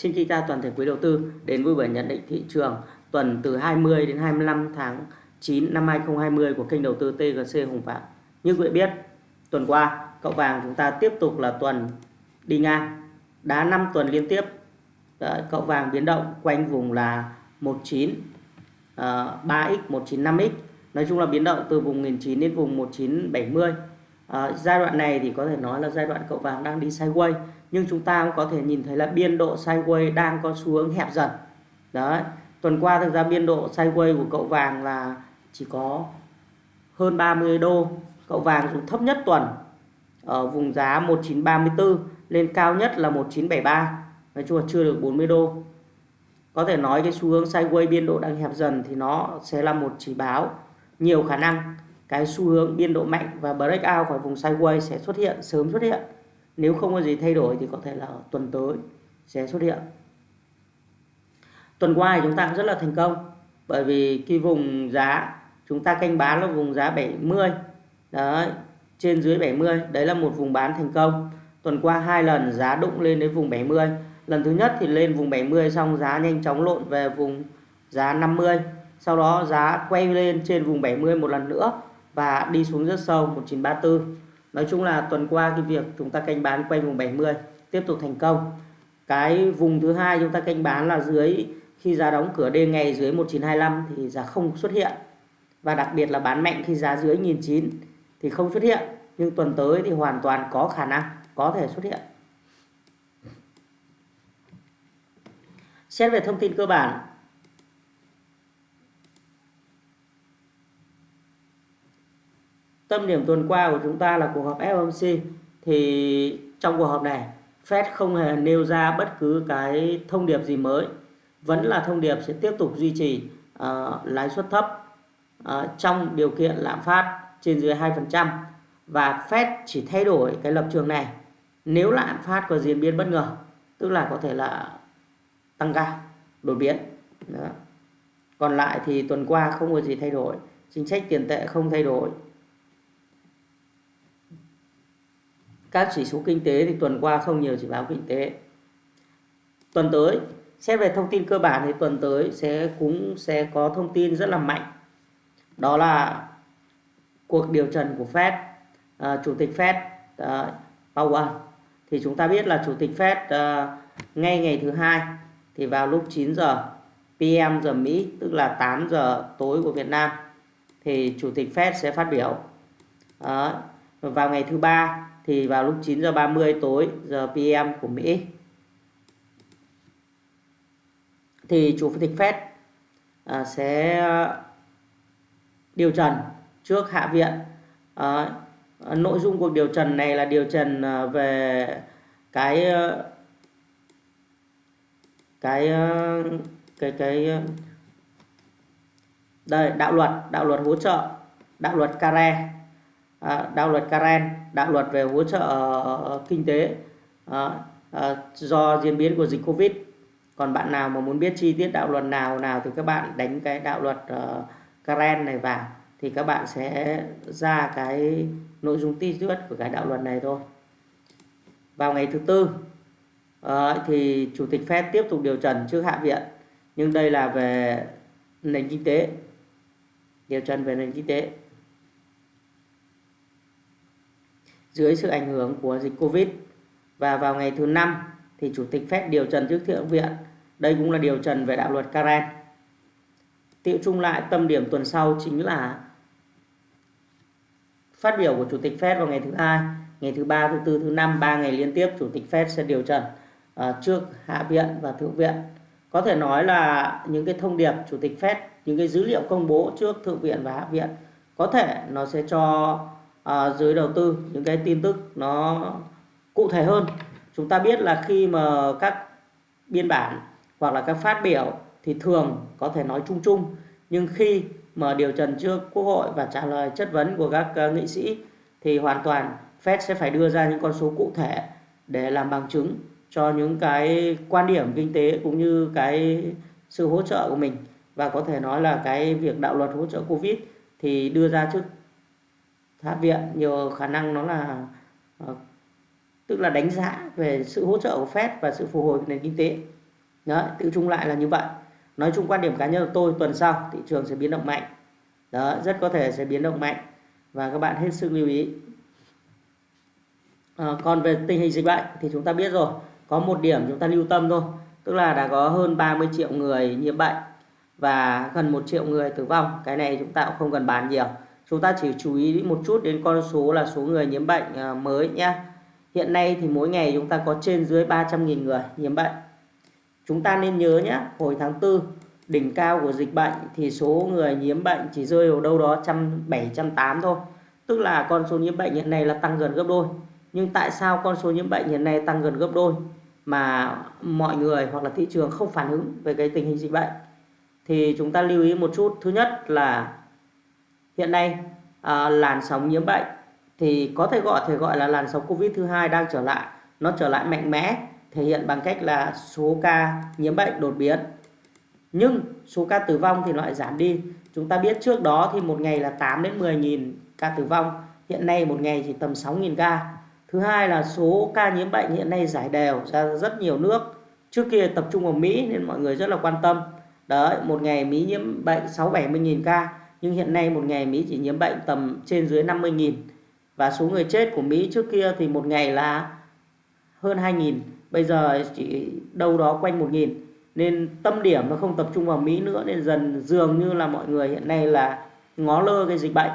Xin kính chào toàn thể quý đầu tư đến vui buổi nhận định thị trường tuần từ 20 đến 25 tháng 9 năm 2020 của kênh đầu tư TGC Hùng Phạm. Như quý vị biết, tuần qua cậu vàng chúng ta tiếp tục là tuần đi ngang, đá 5 tuần liên tiếp. Đấy, cậu vàng biến động quanh vùng là 19 uh, 3x, 195x. Nói chung là biến động từ vùng 19 đến vùng 1970. À, giai đoạn này thì có thể nói là giai đoạn cậu vàng đang đi sideways nhưng chúng ta cũng có thể nhìn thấy là biên độ sideways đang có xu hướng hẹp dần. Đấy, tuần qua thực ra biên độ sideways của cậu vàng là chỉ có hơn 30 đô. Cậu vàng dùng thấp nhất tuần ở vùng giá 1934 lên cao nhất là 1973 nói chung là chưa được 40 đô. Có thể nói cái xu hướng sideways biên độ đang hẹp dần thì nó sẽ là một chỉ báo. Nhiều khả năng cái xu hướng biên độ mạnh và breakout khỏi vùng sideways sẽ xuất hiện, sớm xuất hiện nếu không có gì thay đổi thì có thể là tuần tới sẽ xuất hiện. Tuần qua thì chúng ta cũng rất là thành công, bởi vì cái vùng giá, chúng ta canh bán là vùng giá 70 đấy, trên dưới 70 đấy là một vùng bán thành công. Tuần qua hai lần giá đụng lên đến vùng 70 lần thứ nhất thì lên vùng 70 xong giá nhanh chóng lộn về vùng giá 50 sau đó giá quay lên trên vùng 70 một lần nữa và đi xuống rất sâu 1934 Nói chung là tuần qua cái việc chúng ta canh bán quanh vùng 70 tiếp tục thành công. Cái vùng thứ hai chúng ta canh bán là dưới, khi giá đóng cửa đêm ngày dưới 1925 thì giá không xuất hiện. Và đặc biệt là bán mạnh khi giá dưới 1009 thì không xuất hiện. Nhưng tuần tới thì hoàn toàn có khả năng, có thể xuất hiện. Xét về thông tin cơ bản tâm điểm tuần qua của chúng ta là cuộc họp FOMC thì trong cuộc họp này Fed không hề nêu ra bất cứ cái thông điệp gì mới. Vẫn là thông điệp sẽ tiếp tục duy trì uh, lãi suất thấp uh, trong điều kiện lạm phát trên dưới 2% và Fed chỉ thay đổi cái lập trường này. Nếu lạm phát có diễn biến bất ngờ tức là có thể là tăng cao đột biến. Đó. còn lại thì tuần qua không có gì thay đổi. Chính sách tiền tệ không thay đổi. Các chỉ số kinh tế thì tuần qua không nhiều chỉ báo kinh tế. Tuần tới xét về thông tin cơ bản thì tuần tới sẽ cũng sẽ có thông tin rất là mạnh. Đó là cuộc điều trần của Fed uh, chủ tịch Fed uh, Powell. Thì chúng ta biết là chủ tịch Fed uh, ngay ngày thứ hai thì vào lúc 9 giờ PM giờ Mỹ tức là 8 giờ tối của Việt Nam thì chủ tịch Fed sẽ phát biểu. Uh, vào ngày thứ ba thì vào lúc 9 giờ 30 tối giờ PM của Mỹ. Thì chủ tịch Fed à, sẽ à, điều trần trước Hạ viện. À, nội dung cuộc điều trần này là điều trần à, về cái à, cái cái cái đây đạo luật đạo luật hỗ trợ đạo luật care À, đạo luật Karen, đạo luật về hỗ trợ ờ, ờ, kinh tế ờ, do diễn biến của dịch Covid. Còn bạn nào mà muốn biết chi tiết đạo luật nào nào thì các bạn đánh cái đạo luật Karen này vào thì các bạn sẽ ra cái nội dung ti tiết của cái đạo luật này thôi. Vào ngày thứ tư thì chủ tịch Fed tiếp tục điều trần trước Hạ viện nhưng đây là về nền kinh tế điều trần về nền kinh tế dưới sự ảnh hưởng của dịch Covid. Và vào ngày thứ năm thì Chủ tịch Fed điều trần trước Thượng viện. Đây cũng là điều trần về đạo luật Karen. Tiệu chung lại tâm điểm tuần sau chính là phát biểu của Chủ tịch Fed vào ngày thứ hai, ngày thứ ba, thứ tư, thứ năm, ba ngày liên tiếp Chủ tịch Fed sẽ điều trần uh, trước Hạ viện và Thượng viện. Có thể nói là những cái thông điệp Chủ tịch Fed, những cái dữ liệu công bố trước Thượng viện và Hạ viện có thể nó sẽ cho à, dưới đầu tư những cái tin tức nó cụ thể hơn. Chúng ta biết là khi mà các biên bản hoặc là các phát biểu thì thường có thể nói chung chung nhưng khi mà điều trần trước quốc hội và trả lời chất vấn của các uh, nghị sĩ thì hoàn toàn Fed sẽ phải đưa ra những con số cụ thể để làm bằng chứng cho những cái quan điểm kinh tế cũng như cái sự hỗ trợ của mình. Và có thể nói là cái việc đạo luật hỗ trợ Covid thì đưa ra trước tháp viện nhiều khả năng nó là ờ, tức là đánh giá về sự hỗ trợ của Fed và sự phục hồi của nền kinh tế Đấy, tự chung lại là như vậy. Nói chung quan điểm cá nhân của tôi tuần sau thị trường sẽ biến động mạnh. Đó, rất có thể sẽ biến động mạnh và các bạn hết sức lưu ý. À, còn về tình hình dịch bệnh thì chúng ta biết rồi, có một điểm chúng ta lưu tâm thôi, tức là đã có hơn 30 triệu người nhiễm bệnh và gần 1 triệu người tử vong. Cái này chúng ta cũng không cần bàn nhiều. Chúng ta chỉ chú ý một chút đến con số là số người nhiễm bệnh à, mới nhé. Hiện nay thì mỗi ngày chúng ta có trên dưới 300.000 người nhiễm bệnh. Chúng ta nên nhớ nhé, hồi tháng 4 đỉnh cao của dịch bệnh thì số người nhiễm bệnh chỉ rơi vào đâu đó trăm bảy trăm tám thôi. Tức là con số nhiễm bệnh hiện nay là tăng gần gấp đôi. Nhưng tại sao con số nhiễm bệnh hiện nay tăng gần gấp đôi mà mọi người hoặc là thị trường không phản ứng về cái tình hình dịch bệnh? Thì chúng ta lưu ý một chút. Thứ nhất là hiện nay à, làn sóng nhiễm bệnh thì có thể gọi thể gọi là làn sóng Covid thứ hai đang trở lại. Nó trở lại mạnh mẽ thể hiện bằng cách là số ca nhiễm bệnh đột biến. Nhưng số ca tử vong thì lại giảm đi. Chúng ta biết trước đó thì một ngày là 8 đến 10 nghìn ca tử vong. Hiện nay một ngày chỉ tầm 6 nghìn ca. Thứ hai là số ca nhiễm bệnh hiện nay giải đều ra rất nhiều nước. Trước kia tập trung vào Mỹ nên mọi người rất là quan tâm. Đấy một ngày Mỹ nhiễm bệnh 6 70 nghìn ca nhưng hiện nay một ngày Mỹ chỉ nhiễm bệnh tầm trên dưới 50 nghìn. Và số người chết của Mỹ trước kia thì một ngày là hơn 2 nghìn. Bây giờ chỉ đâu đó quanh 1 nghìn. Nên tâm điểm nó không tập trung vào Mỹ nữa, nên dần dường như là mọi người hiện nay là ngó lơ cái dịch bệnh.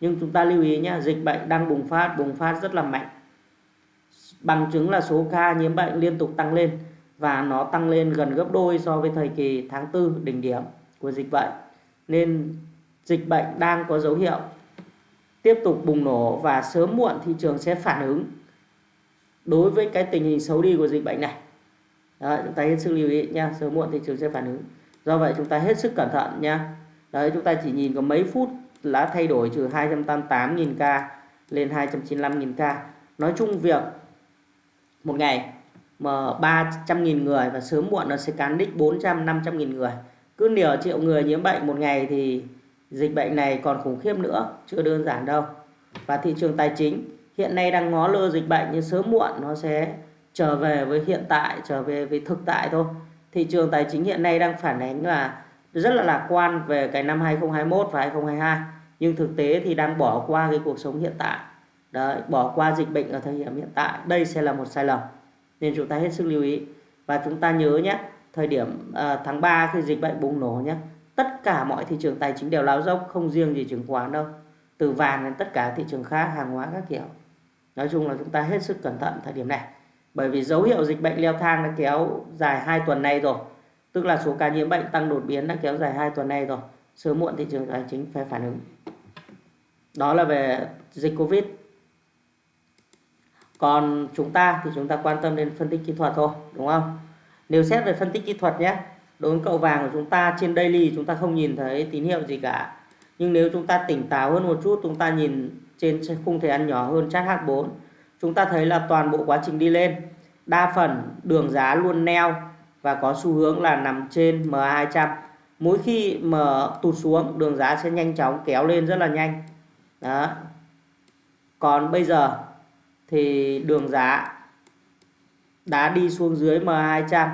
Nhưng chúng ta lưu ý nhé dịch bệnh đang bùng phát bùng phát rất là mạnh. Bằng chứng là số ca nhiễm bệnh liên tục tăng lên và nó tăng lên gần gấp đôi so với thời kỳ tháng 4 đỉnh điểm của dịch bệnh. Nên dịch bệnh đang có dấu hiệu tiếp tục bùng nổ và sớm muộn thị trường sẽ phản ứng đối với cái tình hình xấu đi của dịch bệnh này. Đấy, chúng ta hết sức lưu ý nha sớm muộn thị trường sẽ phản ứng. Do vậy chúng ta hết sức cẩn thận nha đấy chúng ta chỉ nhìn có mấy phút đã thay đổi từ 288.000 ca lên 295.000 ca. Nói chung việc một ngày mà 300.000 người và sớm muộn nó sẽ cán đích 400 500.000 người. Cứ nửa triệu người nhiễm bệnh một ngày thì dịch bệnh này còn khủng khiếp nữa chưa đơn giản đâu. Và thị trường tài chính hiện nay đang ngó lơ dịch bệnh nhưng sớm muộn nó sẽ trở về với hiện tại trở về với thực tại thôi. Thị trường tài chính hiện nay đang phản ánh là rất là lạc quan về cái năm 2021 và 2022 nhưng thực tế thì đang bỏ qua cái cuộc sống hiện tại. Đấy, bỏ qua dịch bệnh ở thời điểm hiện tại đây sẽ là một sai lầm. Nên chúng ta hết sức lưu ý. Và chúng ta nhớ nhé thời điểm uh, tháng 3 khi dịch bệnh bùng nổ nhé tất cả mọi thị trường tài chính đều lao dốc, không riêng gì chứng khoán đâu. Từ vàng đến tất cả thị trường khác, hàng hóa các kiểu. Nói chung là chúng ta hết sức cẩn thận thời điểm này. Bởi vì dấu hiệu dịch bệnh leo thang đã kéo dài 2 tuần nay rồi. Tức là số ca nhiễm bệnh tăng đột biến đã kéo dài 2 tuần nay rồi. Sớm muộn thị trường tài chính phải phản ứng. Đó là về dịch covid. Còn chúng ta thì chúng ta quan tâm đến phân tích kỹ thuật thôi, đúng không? Nếu xét về phân tích kỹ thuật nhé đối với cậu vàng của chúng ta, trên daily chúng ta không nhìn thấy tín hiệu gì cả. Nhưng nếu chúng ta tỉnh táo hơn một chút, chúng ta nhìn trên khung thời gian nhỏ hơn chart H4 chúng ta thấy là toàn bộ quá trình đi lên. Đa phần đường giá luôn neo và có xu hướng là nằm trên MA200 mỗi khi mà tụt xuống, đường giá sẽ nhanh chóng kéo lên rất là nhanh. Đó. Còn bây giờ thì đường giá đã đi xuống dưới MA200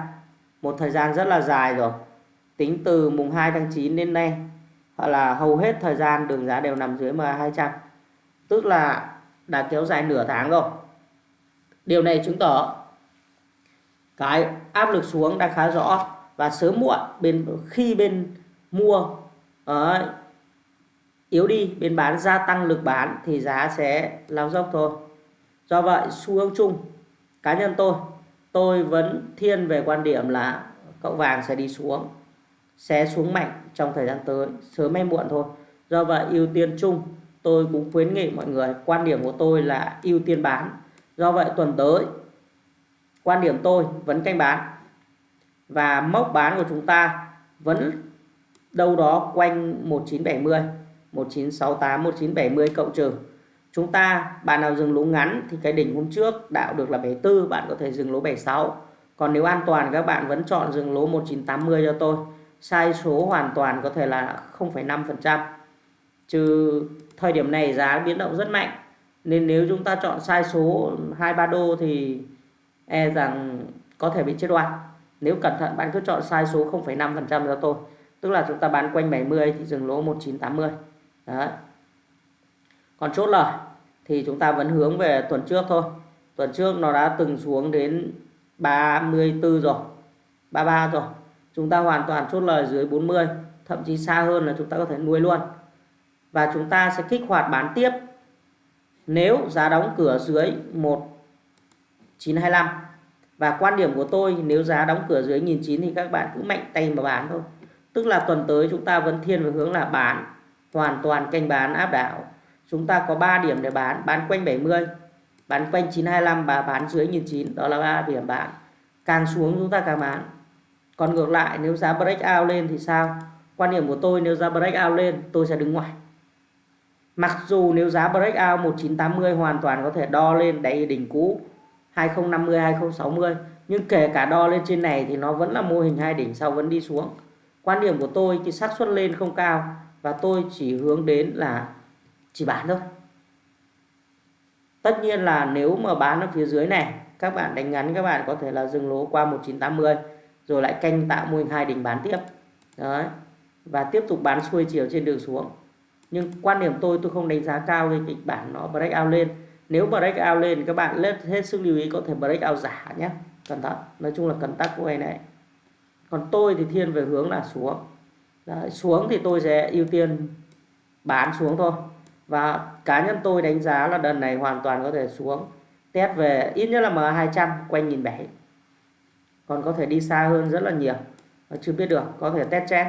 một thời gian rất là dài rồi. Tính từ mùng 2 tháng 9 đến nay hoặc là hầu hết thời gian đường giá đều nằm dưới MA200 tức là đã kéo dài nửa tháng rồi. Điều này chứng tỏ cái áp lực xuống đã khá rõ và sớm muộn bên khi bên mua uh, yếu đi bên bán gia tăng lực bán thì giá sẽ lao dốc thôi. Do vậy xu hướng chung cá nhân tôi tôi vẫn thiên về quan điểm là cậu vàng sẽ đi xuống, sẽ xuống mạnh trong thời gian tới, sớm hay muộn thôi. Do vậy, ưu tiên chung, tôi cũng khuyến nghị mọi người, quan điểm của tôi là ưu tiên bán. Do vậy, tuần tới, quan điểm tôi vẫn canh bán. Và mốc bán của chúng ta vẫn đâu đó quanh 1970 1968 1970 cộng trừ chúng ta bạn nào dừng lỗ ngắn thì cái đỉnh hôm trước đạo được là 74 bạn có thể dừng lỗ 76 còn nếu an toàn các bạn vẫn chọn dừng lỗ 1980 cho tôi. Sai số hoàn toàn có thể là 0,5% trừ thời điểm này giá biến động rất mạnh. Nên nếu chúng ta chọn sai số 23 đô thì e rằng có thể bị chết oan nếu cẩn thận bạn cứ chọn sai số 0,5% cho tôi. Tức là chúng ta bán quanh 70 thì dừng lỗ 1980 đấy còn chốt lời thì chúng ta vẫn hướng về tuần trước thôi. Tuần trước nó đã từng xuống đến 34 rồi 33 rồi. Chúng ta hoàn toàn chốt lời dưới 40 thậm chí xa hơn là chúng ta có thể nuôi luôn. Và chúng ta sẽ kích hoạt bán tiếp. Nếu giá đóng cửa dưới 1925 và quan điểm của tôi, nếu giá đóng cửa dưới 1009 thì các bạn cứ mạnh tay mà bán thôi. Tức là tuần tới chúng ta vẫn thiên về hướng là bán, hoàn toàn canh bán áp đảo chúng ta có 3 điểm để bán. Bán quanh 70 bán quanh 925 và bán dưới 1009 đó là ba điểm bán. Càng xuống chúng ta càng bán. Còn ngược lại, nếu giá break out lên thì sao? Quan điểm của tôi, nếu giá break out lên, tôi sẽ đứng ngoài. Mặc dù nếu giá break out 1980 hoàn toàn có thể đo lên đáy đỉnh cũ 2050 2060 nhưng kể cả đo lên trên này thì nó vẫn là mô hình hai đỉnh sau vẫn đi xuống. Quan điểm của tôi thì xác suất lên không cao và tôi chỉ hướng đến là chỉ bán thôi. Tất nhiên là nếu mà bán ở phía dưới này các bạn đánh ngắn các bạn có thể là dừng lỗ qua 1980 rồi lại canh tạo mô hình hai đỉnh bán tiếp. Đấy. Và tiếp tục bán xuôi chiều trên đường xuống. Nhưng quan điểm tôi tôi không đánh giá cao cái kịch bản nó break out lên. Nếu break out lên các bạn lên hết sức lưu ý có thể break out giả nhé. Cẩn thận. Nói chung là cẩn tắc của này này còn tôi thì thiên về hướng là xuống. Đấy, xuống thì tôi sẽ ưu tiên bán xuống thôi và cá nhân tôi đánh giá là đợt này hoàn toàn có thể xuống. Test về ít nhất là M200 quanh nghìn bảy. Còn có thể đi xa hơn rất là nhiều. Chưa biết được, có thể test chen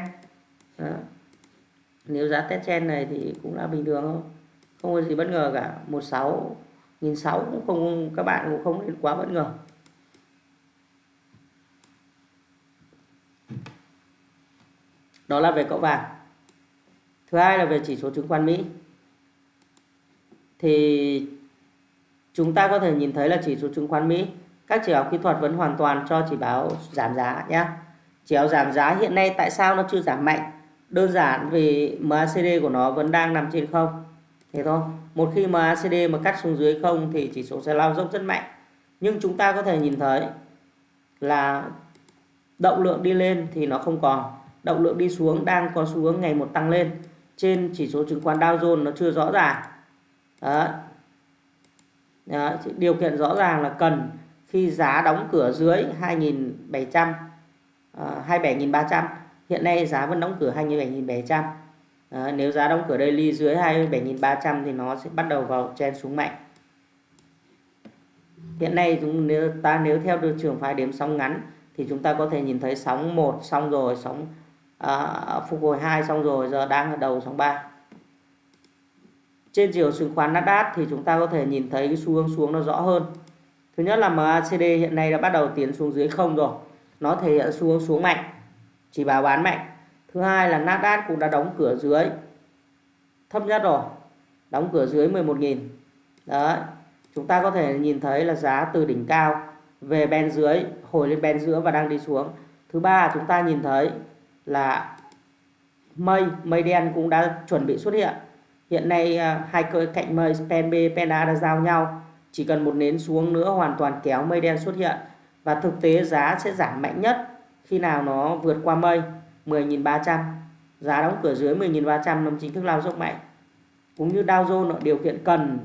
nếu giá test trend này thì cũng là bình thường thôi. Không có gì bất ngờ cả. 16 nghìn sáu cũng không, các bạn cũng không nên quá bất ngờ. Đó là về cậu vàng. Thứ hai là về chỉ số chứng khoán Mỹ thì chúng ta có thể nhìn thấy là chỉ số chứng khoán Mỹ, các chỉ báo kỹ thuật vẫn hoàn toàn cho chỉ báo giảm giá nhé chỉ báo giảm giá hiện nay tại sao nó chưa giảm mạnh? Đơn giản vì MACD của nó vẫn đang nằm trên không. Thế thôi. Một khi MACD mà cắt xuống dưới không thì chỉ số sẽ lao dốc rất mạnh. Nhưng chúng ta có thể nhìn thấy là động lượng đi lên thì nó không còn. Động lượng đi xuống đang có xu hướng ngày một tăng lên. Trên chỉ số chứng khoán Dow Jones nó chưa rõ ràng đó. Đó. điều kiện rõ ràng là cần khi giá đóng cửa dưới 2.700 uh, 27.300 hiện nay giá vẫn đóng cửa 27.700 nếu giá đóng cửa daily dưới 27.300 thì nó sẽ bắt đầu vào chen xuống mạnh hiện nay chúng nếu ta nếu theo được trường phái đếm sóng ngắn thì chúng ta có thể nhìn thấy sóng 1 xong rồi sóng uh, phục hồi 2 xong rồi giờ đang ở đầu sóng 3 trên chiều chứng khoán Nasdaq thì chúng ta có thể nhìn thấy cái xu hướng xuống nó rõ hơn. Thứ nhất là MACD hiện nay đã bắt đầu tiến xuống dưới không rồi. Nó thể hiện xu hướng xuống mạnh, chỉ báo bán mạnh. Thứ hai là Nasdaq cũng đã đóng cửa dưới, thấp nhất rồi, đóng cửa dưới 11.000 đấy, chúng ta có thể nhìn thấy là giá từ đỉnh cao về bên dưới, hồi lên bên giữa và đang đi xuống. Thứ ba, chúng ta nhìn thấy là mây mây đen cũng đã chuẩn bị xuất hiện hiện nay à, hai cơ cạnh mây pen B, pen A đã giao nhau. Chỉ cần một nến xuống nữa hoàn toàn kéo mây đen xuất hiện. Và thực tế giá sẽ giảm mạnh nhất khi nào nó vượt qua mây 10.300 giá đóng cửa dưới 10.300 nó chính thức lao dốc mạnh. Cũng như Dow Jones điều kiện cần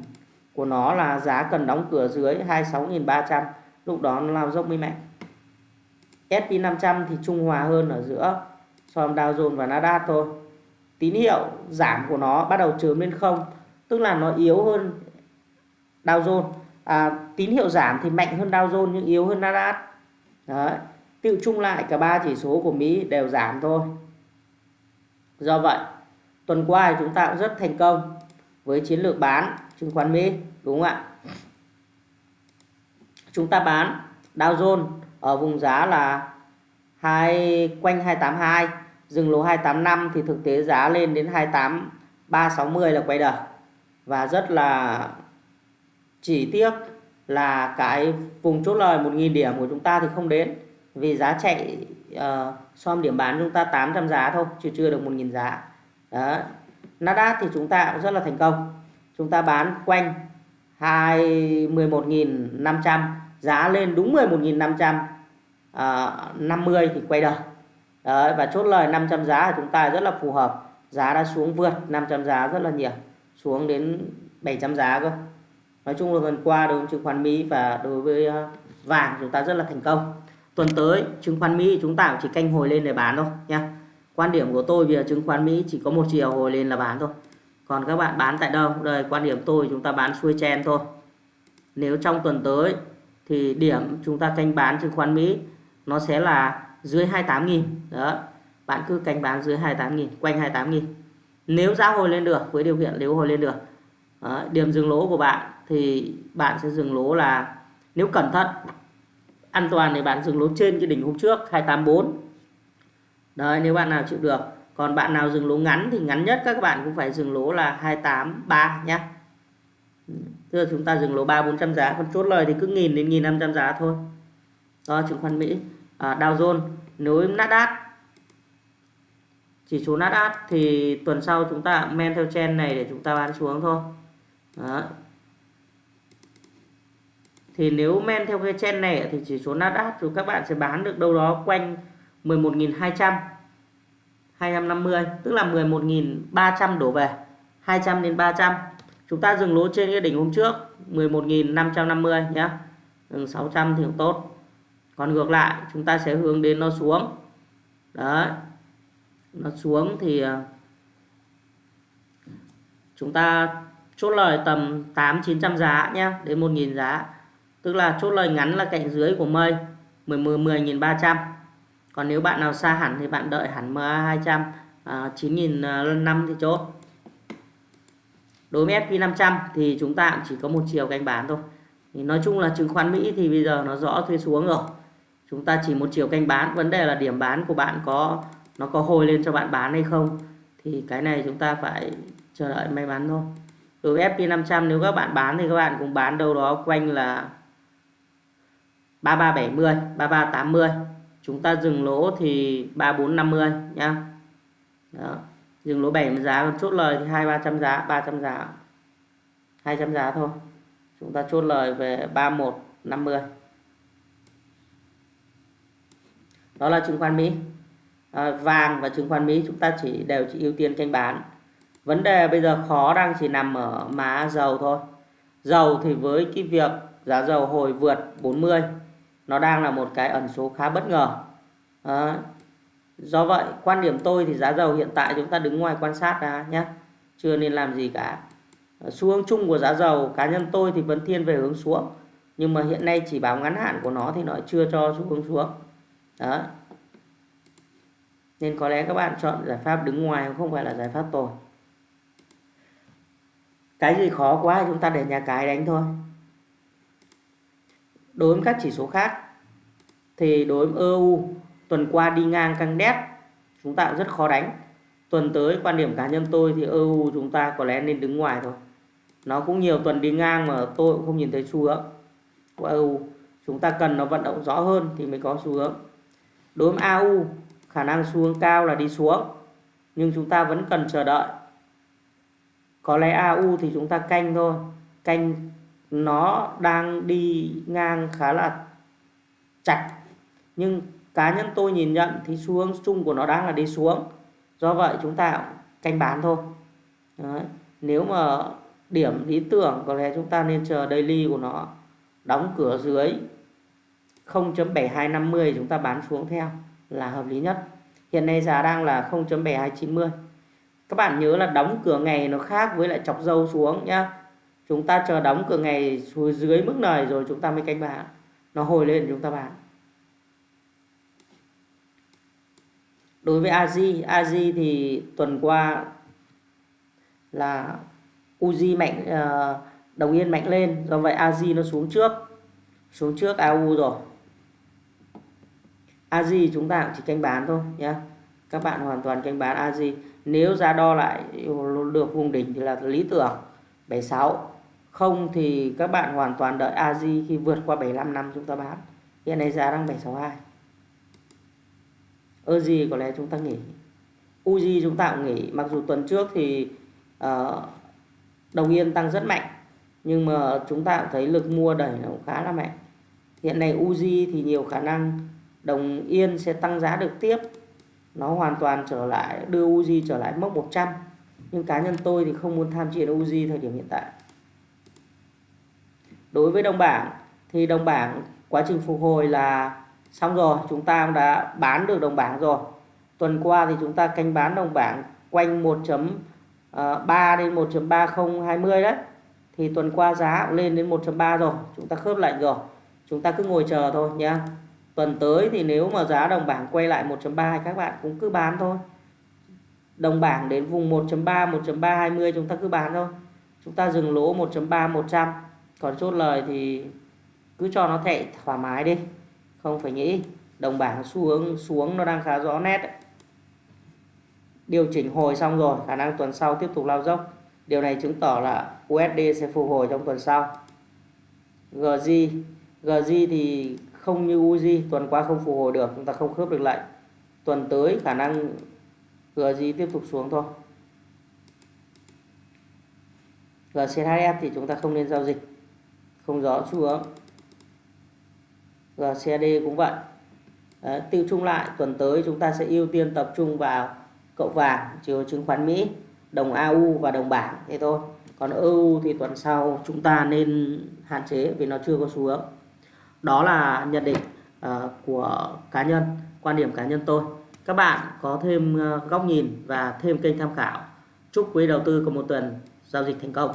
của nó là giá cần đóng cửa dưới 26.300 lúc đó nó lao dốc mới mạnh. S&P 500 thì trung hòa hơn ở giữa so với Dow Jones và Nasdaq thôi tín hiệu giảm của nó bắt đầu chớm lên không tức là nó yếu hơn Dow Jones. À, tín hiệu giảm thì mạnh hơn Dow Jones nhưng yếu hơn Nasdaq. Đấy. Tự chung lại cả ba chỉ số của Mỹ đều giảm thôi. Do vậy tuần qua chúng ta cũng rất thành công với chiến lược bán chứng khoán Mỹ đúng không ạ? Chúng ta bán Dow Jones ở vùng giá là hai quanh 282 dừng lỗ 285 thì thực tế giá lên đến 28 360 là quay đầu. Và rất là chỉ tiếc là cái vùng chốt lời 1.000 điểm của chúng ta thì không đến. Vì giá chạy uh, so điểm bán chúng ta 800 giá thôi chưa chưa được 1.000 giá. Đó. Nasdaq thì chúng ta cũng rất là thành công. Chúng ta bán quanh 21.500 giá lên đúng 11.500 uh, 50 thì quay đầu. Đấy, và chốt lời 500 giá của chúng ta rất là phù hợp. Giá đã xuống vượt 500 giá rất là nhiều xuống đến 700 giá cơ. Nói chung là tuần qua đối với chứng khoán Mỹ và đối với ờ, vàng chúng ta rất là thành công. Tuần tới chứng khoán Mỹ chúng ta chỉ canh hồi lên để bán thôi nha. Quan điểm của tôi bây giờ chứng khoán Mỹ chỉ có một chiều hồi lên là bán thôi. Còn các bạn bán tại đâu? Đây quan điểm tôi chúng ta bán xuôi chen thôi. Nếu trong tuần tới thì điểm chúng ta canh bán chứng khoán Mỹ nó sẽ là dưới 28.000 đó bạn cứ canh bán dưới 28.000 quanh 28.000 nếu giá hồi lên được với điều kiện nếu hồi lên được đó, điểm dừng lỗ của bạn thì bạn sẽ dừng lỗ là nếu cẩn thận an toàn thì bạn dừng lỗ trên cái đỉnh hôm trước 284 đấy nếu bạn nào chịu được. Còn bạn nào dừng lỗ ngắn thì ngắn nhất các bạn cũng phải dừng lỗ là 283 nhé Thưa chúng ta dừng lỗ 3 400 giá còn chốt lời thì cứ nghìn đến nghìn 500 giá thôi. Đó chứng khoán Mỹ à, Dow Jones nếu Nasdaq. Chỉ số Nasdaq thì tuần sau chúng ta men theo trend này để chúng ta bán xuống thôi. Đó. thì nếu men theo cái trend này thì chỉ số Nasdaq thì các bạn sẽ bán được đâu đó quanh 11.200 250 tức là 11.300 đổ về 200 đến 300 chúng ta dừng lỗ trên cái đỉnh hôm trước 11.550 nhé 600 thì cũng tốt còn ngược lại chúng ta sẽ hướng đến nó xuống. Đấy. Nó xuống thì à, chúng ta chốt lời tầm 8 900 giá nhé đến 1.000 giá. Tức là chốt lời ngắn là cạnh dưới của mây 10 10.300 còn nếu bạn nào xa hẳn thì bạn đợi hẳn MA 200 à, 9.500 à, thì chốt. Đối với SP500 thì chúng ta chỉ có một chiều canh bán thôi. Thì nói chung là chứng khoán Mỹ thì bây giờ nó rõ thuê xuống rồi chúng ta chỉ một chiều canh bán. Vấn đề là điểm bán của bạn có, nó có hồi lên cho bạn bán hay không? Thì cái này chúng ta phải chờ đợi may mắn thôi. Đối với FP500 nếu các bạn bán thì các bạn cũng bán đâu đó quanh là 3370 3380 chúng ta dừng lỗ thì 3450 nhá. Đó. dừng lỗ 70 giá, chốt lời thì hai, ba trăm giá 300 giá 200 giá thôi. Chúng ta chốt lời về 3150 đó là chứng khoán Mỹ. À, vàng và chứng khoán Mỹ chúng ta chỉ đều chỉ ưu tiên canh bán. Vấn đề bây giờ khó đang chỉ nằm ở má dầu thôi. Dầu thì với cái việc giá dầu hồi vượt 40 nó đang là một cái ẩn số khá bất ngờ. À, do vậy quan điểm tôi thì giá dầu hiện tại chúng ta đứng ngoài quan sát ra nhé. Chưa nên làm gì cả. Ờ, xu hướng chung của giá dầu cá nhân tôi thì vẫn thiên về hướng xuống. Nhưng mà hiện nay chỉ báo ngắn hạn của nó thì nó chưa cho xu hướng xuống đó. Nên có lẽ các bạn chọn giải pháp đứng ngoài không phải là giải pháp tồi. Cái gì khó quá chúng ta để nhà cái đánh thôi. Đối với các chỉ số khác, thì đối với EU tuần qua đi ngang căng đét, chúng ta cũng rất khó đánh. Tuần tới, quan điểm cá nhân tôi thì EU chúng ta có lẽ nên đứng ngoài thôi. Nó cũng nhiều tuần đi ngang mà tôi cũng không nhìn thấy xu hướng của EU chúng ta cần nó vận động rõ hơn thì mới có xu hướng đối với AU khả năng xu hướng cao là đi xuống, nhưng chúng ta vẫn cần chờ đợi. Có lẽ AU thì chúng ta canh thôi. Canh nó đang đi ngang khá là chặt. Nhưng cá nhân tôi nhìn nhận thì xu hướng chung của nó đang là đi xuống. Do vậy chúng ta canh bán thôi. Đấy. nếu mà điểm lý tưởng, có lẽ chúng ta nên chờ daily của nó đóng cửa dưới 0.7250 chúng ta bán xuống theo là hợp lý nhất. Hiện nay giá đang là 0.7290 các bạn nhớ là đóng cửa ngày nó khác với lại chọc dâu xuống nhá. Chúng ta chờ đóng cửa ngày xuống dưới mức này rồi chúng ta mới canh bán. Nó hồi lên chúng ta bán. Đối với AZ AZ thì tuần qua là Uzi mạnh ờ, đồng yên mạnh lên. Do vậy AZ nó xuống trước. Xuống trước AU rồi. AZ chúng ta cũng chỉ canh bán thôi nhé các bạn hoàn toàn canh bán AZ nếu giá đo lại được vùng đỉnh thì là lý tưởng 76 không thì các bạn hoàn toàn đợi AZ khi vượt qua 75 năm chúng ta bán. Hiện nay giá đang 762 Oji có lẽ chúng ta nghỉ. Uzi chúng ta cũng nghỉ. Mặc dù tuần trước thì uh, đồng yên tăng rất mạnh nhưng mà chúng ta cũng thấy lực mua đẩy nó cũng khá là mạnh. Hiện nay Uzi thì nhiều khả năng đồng yên sẽ tăng giá được tiếp. Nó hoàn toàn trở lại, đưa Uzi trở lại mốc 100 nhưng cá nhân tôi thì không muốn tham chiến Uzi thời điểm hiện tại. Đối với đồng bảng, thì đồng bảng quá trình phục hồi là xong rồi, chúng ta đã bán được đồng bảng rồi. Tuần qua thì chúng ta canh bán đồng bảng quanh 1.3 ờ, đến 1.3020 đấy. Thì tuần qua giá lên đến 1.3 rồi, chúng ta khớp lệnh rồi. Chúng ta cứ ngồi chờ thôi nhé tuần tới thì nếu mà giá đồng bảng quay lại 1.3 các bạn cũng cứ bán thôi. Đồng bảng đến vùng 1.3 1.320 chúng ta cứ bán thôi. Chúng ta dừng lỗ 1.3 100 còn chốt lời thì cứ cho nó thệ thoải mái đi. Không phải nghĩ. Đồng bảng xu hướng xuống nó đang khá rõ nét đấy. điều chỉnh hồi xong rồi, khả năng tuần sau tiếp tục lao dốc. Điều này chứng tỏ là USD sẽ phục hồi trong tuần sau. GG GG thì không như UZ tuần qua không phục hồi được chúng ta không khớp được lệnh tuần tới khả năng GZ tiếp tục xuống thôi. GCHF thì chúng ta không nên giao dịch. Không rõ xu hướng. GCD cũng vậy. Đấy, tiêu chung lại tuần tới chúng ta sẽ ưu tiên tập trung vào cậu vàng chiều chứng khoán Mỹ đồng AU và đồng bảng. Thế thôi. Còn EU thì tuần sau chúng ta nên hạn chế vì nó chưa có xu hướng đó là nhận định uh, của cá nhân quan điểm cá nhân tôi. Các bạn có thêm uh, góc nhìn và thêm kênh tham khảo. Chúc quý đầu tư có một tuần giao dịch thành công.